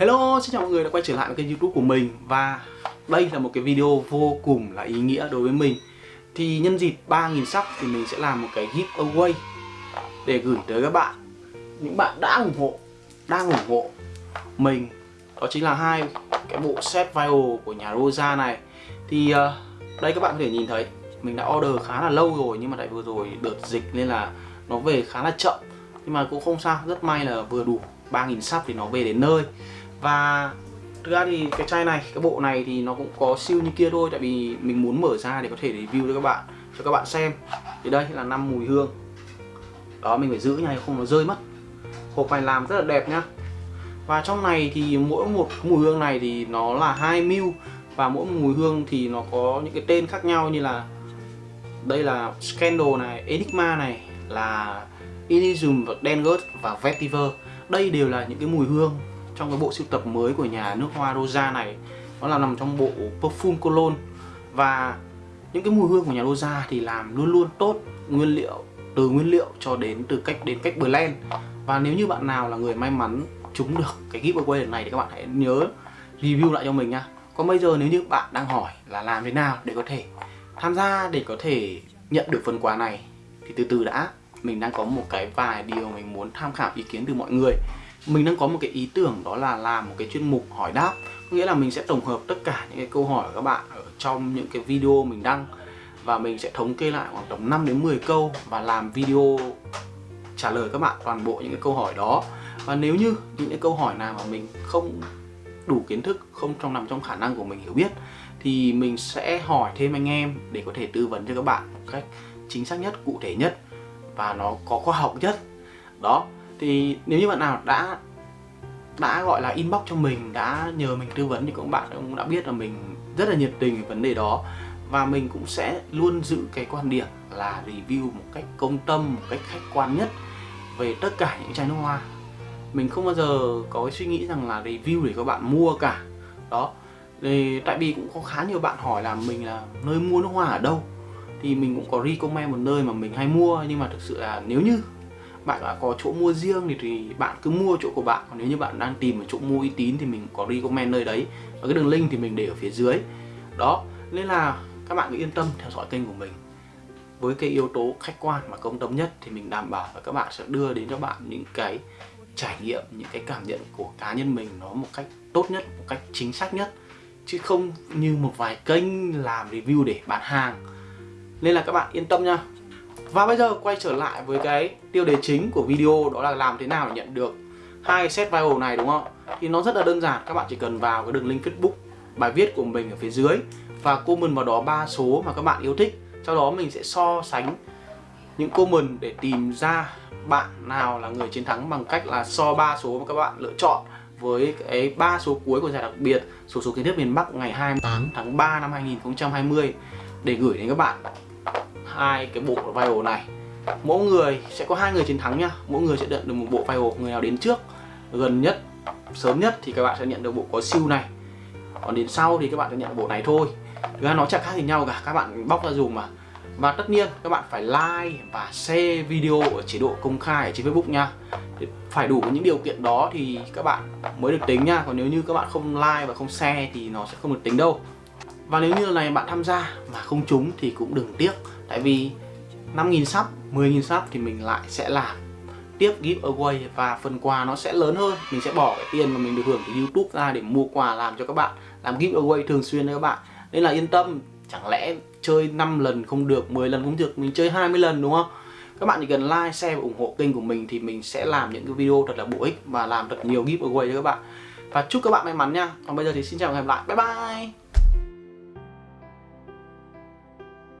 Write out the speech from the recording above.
Hello, xin chào mọi người đã quay trở lại với kênh youtube của mình Và đây là một cái video vô cùng là ý nghĩa đối với mình. Thì nhân dịp 3.000 sắp thì mình sẽ làm một cái giveaway Để gửi tới các bạn. Những bạn đã ủng hộ, đang ủng hộ mình. Đó chính là hai cái bộ set vial của nhà Rosa này. Thì uh, đây các bạn có thể nhìn thấy Mình đã order khá là lâu rồi nhưng mà tại vừa rồi đợt dịch nên là nó về khá là chậm. Nhưng mà cũng không sao, rất may là vừa đủ 3.000 sắp thì nó về đến nơi và thực ra thì cái chai này cái bộ này thì nó cũng có siêu như kia thôi tại vì mình muốn mở ra để có thể review cho các bạn cho các bạn xem. Thì đây là năm mùi hương. Đó mình phải giữ nha không nó rơi mất. Hộp này làm rất là đẹp nhá. Và trong này thì mỗi một mùi hương này thì nó là 2 ml và mỗi mùi hương thì nó có những cái tên khác nhau như là đây là Scandal này, Enigma này là Elysium, Dengus và Vetiver. Đây đều là những cái mùi hương trong cái bộ sưu tập mới của nhà nước hoa Rosa này, nó là nằm trong bộ perfume cologne. Và những cái mùi hương của nhà Rosa thì làm luôn luôn tốt nguyên liệu, từ nguyên liệu cho đến, từ cách, đến cách blend. Và nếu như bạn nào là người may mắn trúng được cái giveaway này thì các bạn hãy nhớ review lại cho mình nha. Còn bây giờ nếu như bạn đang hỏi là làm thế nào để có thể tham gia, để có thể nhận được phần quà này, thì từ từ đã. Mình đang có một cái vài điều mình muốn tham khảo ý kiến từ mọi người mình đang có một cái ý tưởng đó là làm một cái chuyên mục hỏi đáp. Có nghĩa là mình sẽ tổng hợp tất cả những cái câu hỏi của các bạn ở trong những cái video mình đăng. Và mình sẽ thống kê lại khoảng tầm 5 đến 10 câu và làm video trả lời các bạn toàn bộ những cái câu hỏi đó. Và nếu như những cái câu hỏi nào mà mình không đủ kiến thức, không trong nằm trong khả năng của mình hiểu biết, thì mình sẽ hỏi thêm anh em để có thể tư vấn cho các bạn một cách chính xác nhất, cụ thể nhất và nó có khoa học nhất. Đó thì nếu như bạn nào đã đã gọi là inbox cho mình, đã nhờ mình tư vấn thì các bạn cũng đã biết là mình rất là nhiệt tình về vấn đề đó. Và mình cũng sẽ luôn giữ cái quan điểm là review một cách công tâm, một cách khách quan nhất về tất cả những chai nước hoa. Mình không bao giờ có cái suy nghĩ rằng là review để các bạn mua cả. Đó. Thì tại vì cũng có khá nhiều bạn hỏi là mình là nơi mua nước hoa ở đâu. Thì mình cũng có recommend một nơi mà mình hay mua, nhưng mà thực sự là nếu như bạn đã có chỗ mua riêng thì, thì bạn cứ mua chỗ của bạn. Còn nếu như bạn đang tìm một chỗ mua uy tín thì mình có recommend nơi đấy. Và cái đường link thì mình để ở phía dưới. Đó nên là các bạn cứ yên tâm theo dõi kênh của mình. Với cái yếu tố khách quan và công tâm nhất thì mình đảm bảo là các bạn sẽ đưa đến cho bạn những cái trải nghiệm những cái cảm nhận của cá nhân mình nó một cách tốt nhất một cách chính xác nhất. Chứ không như một vài kênh làm review để bán hàng. Nên là các bạn yên tâm nha và bây giờ quay trở lại với cái tiêu đề chính của video đó là làm thế nào để nhận được hai set viral này đúng không? Thì nó rất là đơn giản, các bạn chỉ cần vào cái đường link Facebook bài viết của mình ở phía dưới và comment vào đó ba số mà các bạn yêu thích. Sau đó mình sẽ so sánh những comment để tìm ra bạn nào là người chiến thắng bằng cách là so ba số mà các bạn lựa chọn với cái ba số cuối của giải đặc biệt số số kiến thức miền Bắc ngày 28 tháng 3 năm 2020 để gửi đến các bạn hai cái bộ viral này. Mỗi người sẽ có hai người chiến thắng nhá. Mỗi người sẽ nhận được một bộ viral người nào đến trước, gần nhất, sớm nhất thì các bạn sẽ nhận được bộ có siêu này. Còn đến sau thì các bạn sẽ nhận bộ này thôi. Thực ra nó chẳng khác gì nhau cả. Các bạn bóc ra dùng mà. Và tất nhiên, các bạn phải like và share video ở chế độ công khai ở trên Facebook nha. Phải đủ những điều kiện đó thì các bạn mới được tính nha. Còn nếu như các bạn không like và không share thì nó sẽ không được tính đâu. Và nếu như lần này bạn tham gia mà không trúng thì cũng đừng tiếc. Tại vì 5.000 sub, 10.000 sub thì mình lại sẽ làm tiếp giveaway và phần quà nó sẽ lớn hơn. Mình sẽ bỏ cái tiền mà mình được hưởng từ Youtube ra để mua quà làm cho các bạn Làm giveaway thường xuyên cho các bạn. Nên là yên tâm, chẳng lẽ chơi 5 lần không được, 10 lần không được, mình chơi 20 lần đúng không? Các bạn chỉ cần like, share và ủng hộ kênh của mình thì mình sẽ làm những cái video thật là bổ ích và làm thật nhiều giveaway cho các bạn. Và chúc các bạn may mắn nha. Còn bây giờ thì xin chào và hẹn gặp lại, bye bye!